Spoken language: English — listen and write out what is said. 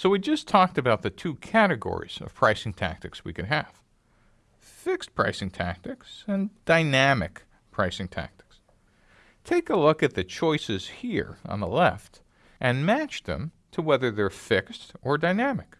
So we just talked about the two categories of pricing tactics we could have. Fixed pricing tactics and dynamic pricing tactics. Take a look at the choices here on the left and match them to whether they're fixed or dynamic.